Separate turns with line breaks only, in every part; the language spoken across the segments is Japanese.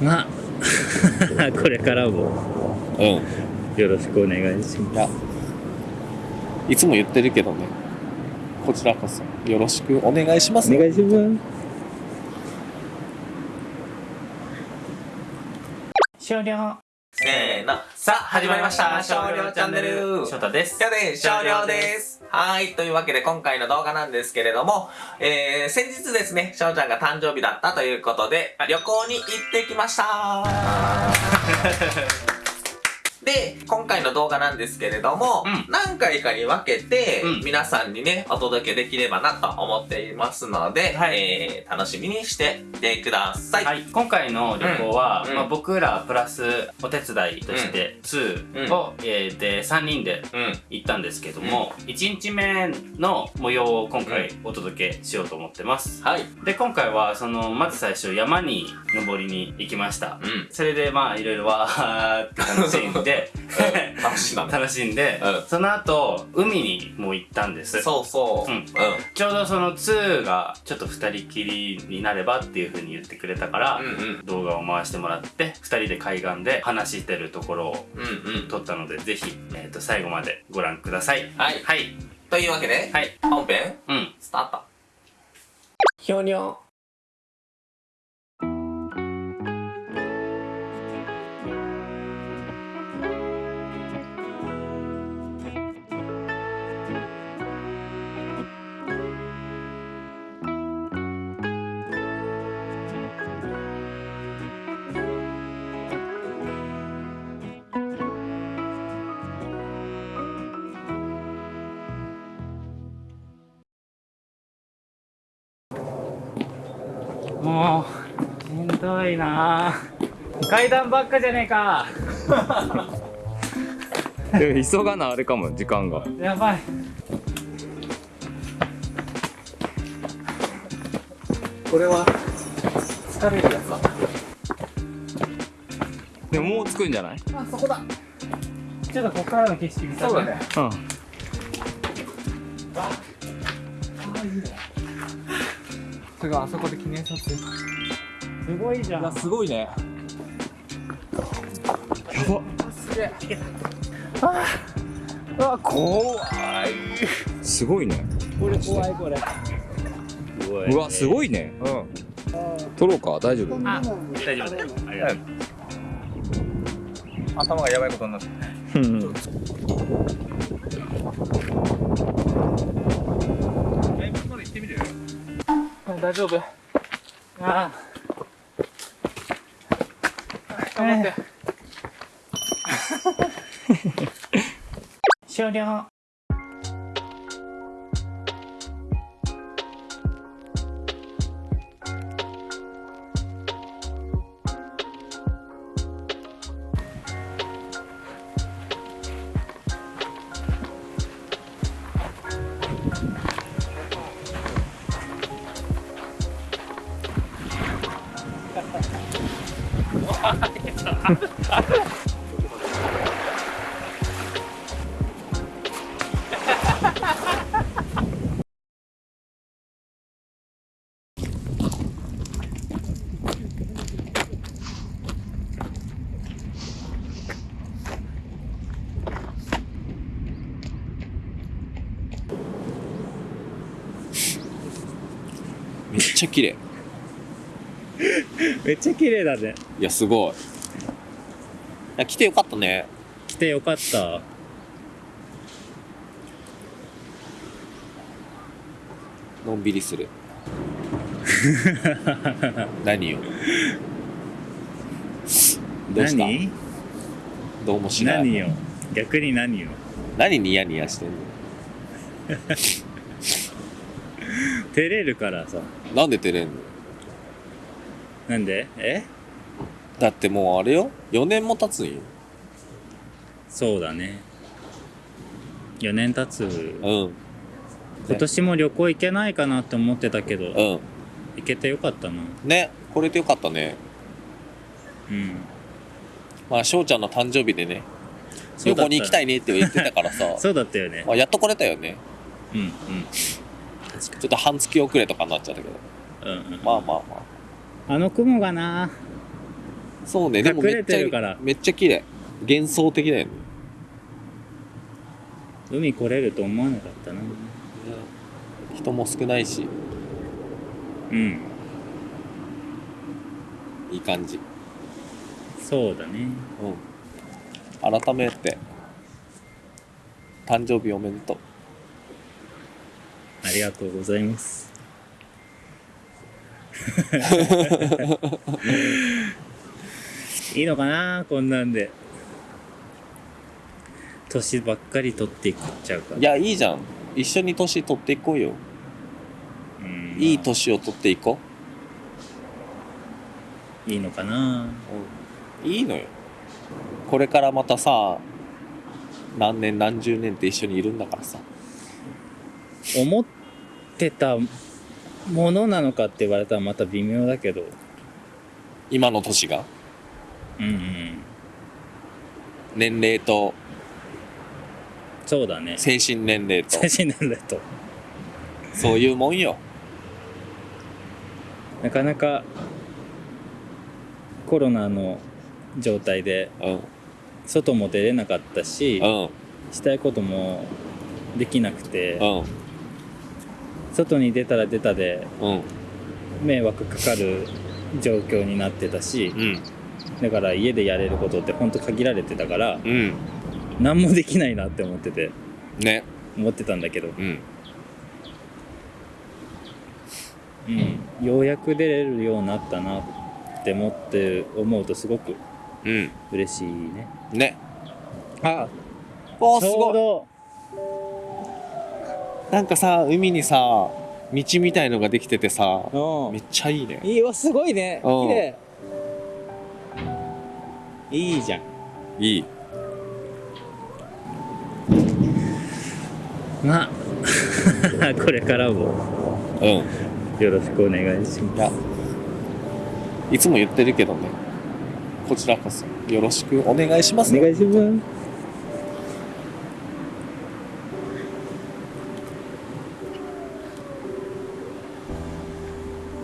まあ これからも。
うん。い
よろしくお願いします。
やいつも言ってるけどね。こちらこそ。よろしくお願いします。
お願いします。
終了
せーの。さあ、始まりました。少量チャンネル。
翔太です
やで、少量です。はい。というわけで、今回の動画なんですけれども、えー、先日ですね、翔ちゃんが誕生日だったということで、旅行に行ってきました で、今回の動画なんですけれども、
うん。
何回かに分けて、
うん。
皆さんにね、お届けできればなと思っていますので、
はい。
えー、楽しみにしていてください。
はい、今回の旅行は、
うん。
まあ、僕らプラスお手伝いとして2を、えーで3人で
うん。
行ったんですけども、1日目の模様を今回お届けしようと思ってます、
はい。
で今回はそのまず最初山に登りに行きました、
うん。
それでまあいろいろわーって楽しんで
うん楽しいなね。
楽しんで、
うん
その後海にも行ったんです
そうそう。
うん
うん。
ちょうどその2がちょっと2人きりになればっていう風に言ってくれたから、
うんうん。
動画を回してもらって2人で海岸で話してるところを
うんうん。
撮ったのでぜひ、えー、と最後までご覧ください
はい。
はい
というわけで、
はい
本編、
うん
スタート。ひょにょ。
もうしんどいな階段ばっかじゃねえか
で急がなあれかも時間が
やばい
これは、疲れるやつだ。
でももう着くんじゃない
あそこだちょっとここからの景色見たい
そうだね。
うん
すごい、あそこで記念撮影。
すごいじゃん。
すごいね。やば。
うわ、怖い。
すごいね。
これ怖いこれ。
うわすごいね。
うん。
撮ろうか。大丈夫。
あ大丈夫。ありがとう
頭がやばいことになって。
うん
大丈夫。あ
頑張って。
終了
めっちゃ綺麗。
めっちゃ綺麗だね。
いやすごい来てよかったね。
来てよかった。
のんびりする。何よ？どうした？
何？
どうもしない
何よ？逆に何よ？
何ニヤニヤしてんの？
照れるからさ。
なんで照れんの？
なんで？え？
だってもうあれよ。4年も経つんよ。
そうだね。4年経つ。
うん。
今年も旅行行けないかなって思ってたけど
うん。
行けてよかったな。
ね。これでよかったね。
うん。
まあ翔ちゃんの誕生日でね。
そうだった。
旅行に行きたいねって言ってたからさ。
そうだったよね。
まあ、やっと来れたよね。
うんうん。
ちょっと半月遅れとかになっちゃったけど。
うんうん。
まあまあま
あの雲がな
そうね。でもめっちゃ
てるから。
めっちゃ綺麗。幻想的だよね。
海来れると思わなかったな。
人も少ないし。
うん。
いい感じ。
そうだね。
うん。改めて。誕生日おめでとう。
ありがとうございます いいのかな？こんなんで。年ばっかり取っていっちゃうから。
いやいいじゃん。一緒に年取っていこうよ。
うん。
いい年を取っていこ
いいのかな？
う、うん、いいのよ。これからまたさ何年何十年って一緒にいるんだからさ。
思ってたものなのかって言われたらまた微妙だけど。
今の年が？
うんうん。
年齢と。
そうだね。
精神年齢と。
精神年齢と。
そういうもんよ。
なかなかコロナの状態で
うん。
外も出れなかったし
うん。
したいこともできなくて
うん。
外に出たら出たで
うん。
迷惑かかる状況になってたし
うん
だから家でやれることってほんと限られてたから
うん。
何もできないなって思ってて
ね。
思ってたんだけど、
うん。
うん、ようやく出れるようになったなって思って思うとすごく
うん。
嬉しいね。
ね。
あ
おー
ちょう
すごい
ど。
なんかさ海にさ道みたいのができててさ
うん。
めっちゃいいね。
いいわすごいね。
うん。
綺麗いいじゃん。
いい。
まあ これからも。
うん。
よろしくお願いしま
いやいつも言ってるけどね。こちらこそ。よろしくお願いしますす。
お願いします。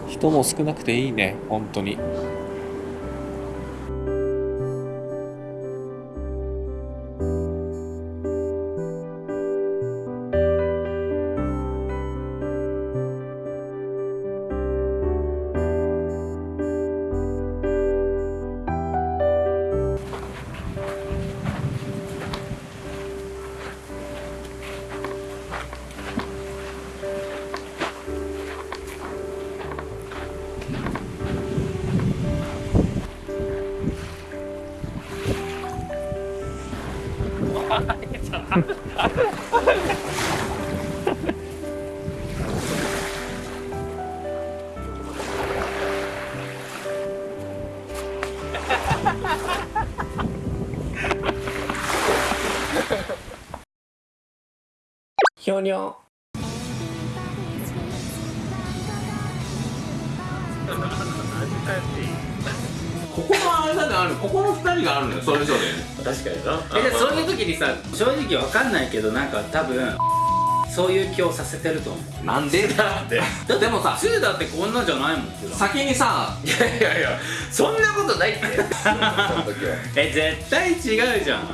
人も少なくていいね。本当に
ひょにょ ここのあれだねあるここの二人があるのよそれぞれ。
確かにな。
えでそういう時にさ正直わかんないけどなんか多分そういう気をさせてると思う。
なんで？だってでもさ
2だってこんなんじゃないもん。
先にさ
いやいやいやそんなことないって。
え絶対違うじゃん